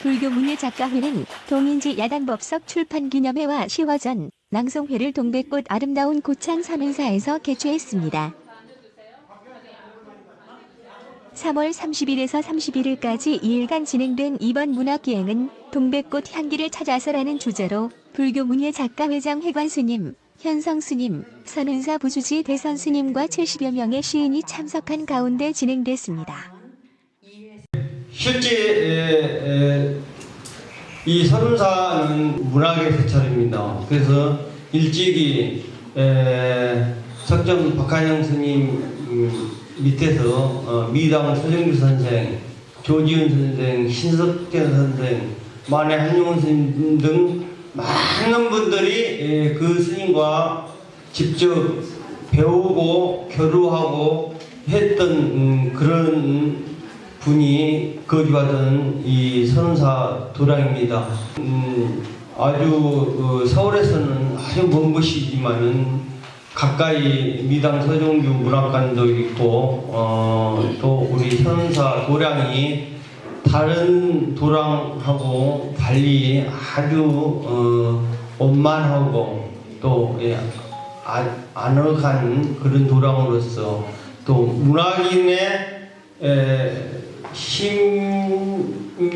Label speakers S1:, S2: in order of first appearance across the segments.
S1: 불교문예 작가회는 동인지 야단법석 출판기념회와 시화전, 낭송회를 동백꽃 아름다운 고창 사문사에서 개최했습니다. 3월 30일에서 31일까지 2일간 진행된 이번 문학기행은 동백꽃 향기를 찾아서라는 주제로 불교문예 작가회장 회관스님, 현성스님, 선은사 부주지 대선스님과 70여 명의 시인이 참석한 가운데 진행됐습니다.
S2: 실제 이 선운사는 문학의 세차입니다. 그래서 일찍이 에, 석점 박한영 스님 음, 밑에서 어, 미당 서정규 선생, 조지훈 선생, 신석재 선생, 만해 한용훈 스님 등 많은 분들이 에, 그 스님과 직접 배우고 교류하고 했던 음, 그런 분이 거주하던 이 선사 도량입니다. 음, 아주 어, 서울에서는 아주 먼 곳이지만은 가까이 미당 서정규 문학관도 있고 어, 또 우리 선사 도량이 다른 도량하고 달리 아주 어, 원만하고 또 예, 아, 아늑한 그런 도량으로서 또 문학인의 에, 심경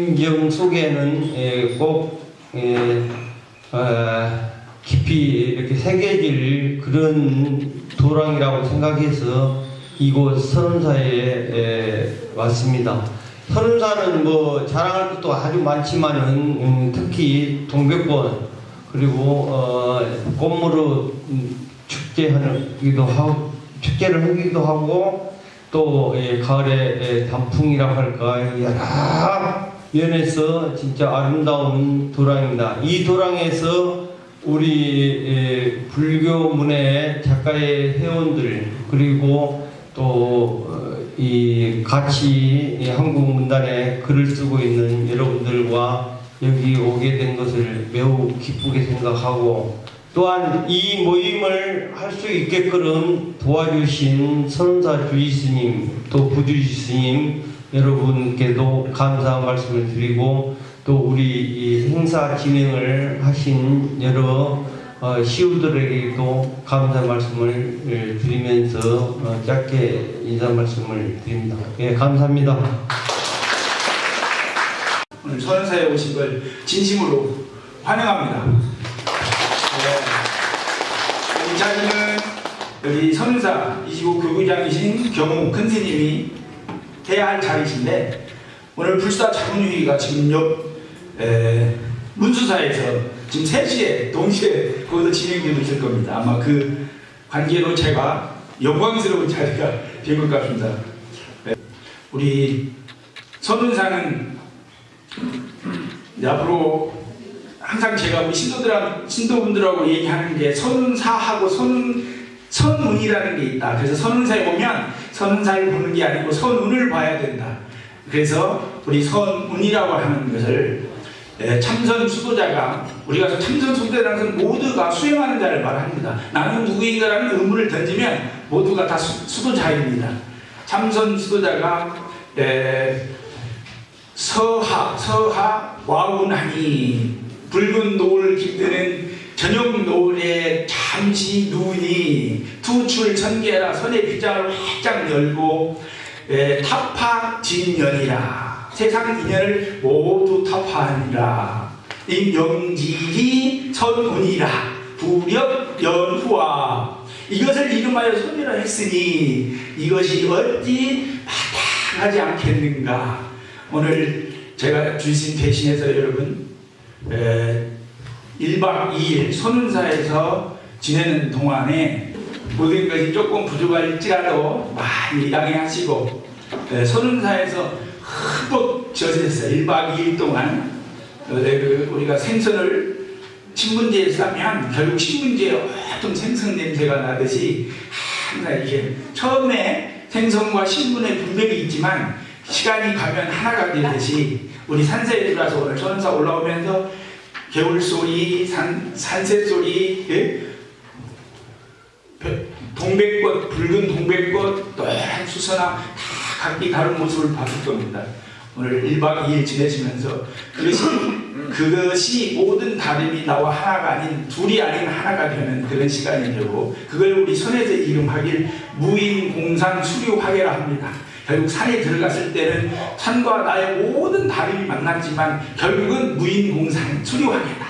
S2: 속에는 에, 꼭 에, 어, 깊이 이렇게 새겨질 그런 도랑이라고 생각해서 이곳 선운사에 에, 왔습니다. 선운사는 뭐 자랑할 것도 아주 많지만은 음, 특히 동백꽃 그리고 어, 꽃무릇 음, 축제하기도 하고 축제를 하기도 하고 또 예, 가을에 예, 단풍이라 할까 여러 면에서 진짜 아름다운 도랑입니다. 이 도랑에서 우리 예, 불교 문예 작가의 회원들 그리고 또 이 같이 이 한국 문단에 글을 쓰고 있는 여러분들과 여기 오게 된 것을 매우 기쁘게 생각하고 또한 이 모임을 할 수 있게끔 도와주신 선사 주지스님 또 부주지 스님 여러분께도 감사한 말씀을 드리고 또 우리 이 행사 진행을 하신 여러 어, 시우들에게도 감사 말씀을 예, 드리면서 어, 짧게 인사 말씀을 드립니다. 예, 감사합니다.
S3: 선사에 오신 걸 진심으로 환영합니다. 네. 이 자리는 여기 선사 25 교구장이신 경호 큰 스님이 해야 할 자리신데 오늘 불사 자문위가 지금 옆 에, 문수사에서 지금 3시에 동시에 거기서 진행되고 있을 겁니다. 아마 그 관계로 제가 영광스러운 자리가 된것 같습니다. 네. 우리 선운사는 앞으로 항상 제가 우리 신도들 신도분들하고 얘기하는 게 선운사하고 선운 선운이라는 게 있다. 그래서 선운사에 오면 선운사를 보는 게 아니고 선운을 봐야 된다. 그래서 우리 선운이라고 하는 것을 예, 참선 수도자가 우리가 참선 수도자라는 것은 모두가 수행하는 자를 말합니다. 나는 누구인가라는 의문을 던지면 모두가 다 수, 수도자입니다. 참선 수도자가 예, 서하 서하 와운하니 붉은 노을 깃드는 저녁 노을에 잠시 눈이 투출 천개라 선의 빗장을 활짝 열고 에, 타파 진년이라. 세상 인연을 모두 타파하니라. 임영지히 선운이라. 부력 연후와. 이것을 이름하여 선이라 했으니 이것이 어찌 마땅하지 않겠는가? 오늘 제가 주신 대신해서 여러분 에, 1박 2일 손운사에서 지내는 동안에 모든 것이 조금 부족할지라도 많이 양해하시고 에, 손운사에서 흠뻑 젖었어요. 1박 2일 동안 그 우리가 생선을 신문지에 싸면 결국 신문지에 어떤 생선 냄새가 나듯이 항상 이게 처음에 생선과 신문의 분별이 있지만 시간이 가면 하나가 되듯이 우리 산세에 들어와서 오늘 천사 올라오면서 개울 소리, 산, 산새 소리, 예? 동백꽃, 붉은 동백꽃, 노란 수선화 다 각기 다른 모습을 봤을 겁니다. 오늘 1박 2일 지내시면서 그것이 그것이 모든 다름이 나와 하나가 아닌 둘이 아닌 하나가 되는 그런 시간이 되고 그걸 우리 선에서 이름하길 무인공산 수료화계라 합니다. 결국 산에 들어갔을 때는 산과 나의 모든 다름이 만났지만 결국은 무인공산 수료화계다.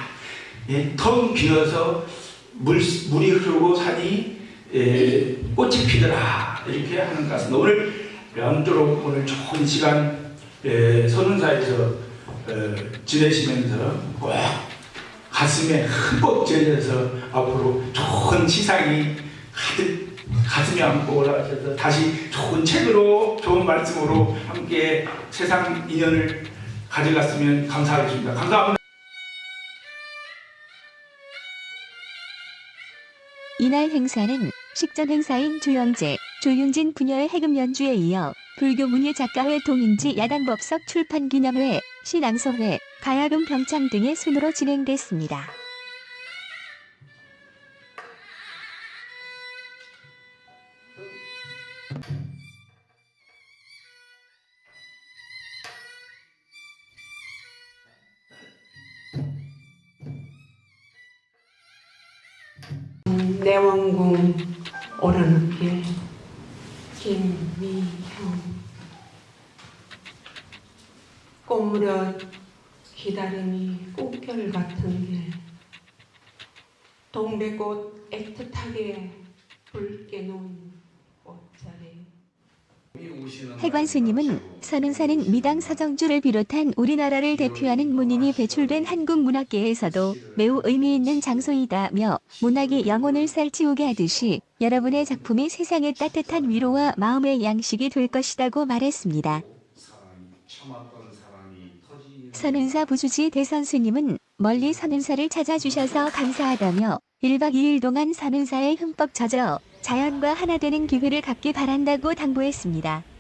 S3: 예, 텅 비어서 물, 물이 흐르고 산이 예, 꽃이 피더라 이렇게 하는 것 같습니다. 오늘 아무쪼록 오늘 좋은 시간 예, 선운사에서 어, 지내시면서 꼭 가슴에 흠뻑 젖어서 앞으로 좋은 시상이 가득 가슴에 안고 올라가셔서 다시 좋은 책으로 좋은 말씀으로 함께 세상 인연을 가져갔으면 감사하겠습니다. 감사합니다.
S1: 이날 행사는 식전 행사인 조영재, 조윤진 부녀의 해금 연주에 이어 불교 문예 작가회 동인지 야단법석 출판 기념회, 신앙서회, 가야금 병창 등의 순으로 진행됐습니다.
S4: 내원궁 오르는 길 김미형. 꽃무렵 기다림이 꽃결 같은 길. 동백꽃 애틋하게 붉게 놓은
S1: 해관 스님은 선은사는 미당 서정주를 비롯한 우리나라를 대표하는 문인이 배출된 한국 문학계에서도 매우 의미 있는 장소이다며 문학이 영혼을 살찌우게 하듯이 여러분의 작품이 세상에 따뜻한 위로와 마음의 양식이 될 것이라고 말했습니다. 선은사 부주지 대선스님은 멀리 선은사를 찾아주셔서 감사하다며 1박 2일 동안 선은사에 흠뻑 젖어 자연과 하나 되는 기회를 갖기 바란다고 당부했습니다.